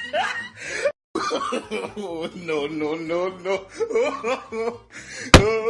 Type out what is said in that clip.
no, no, no, no.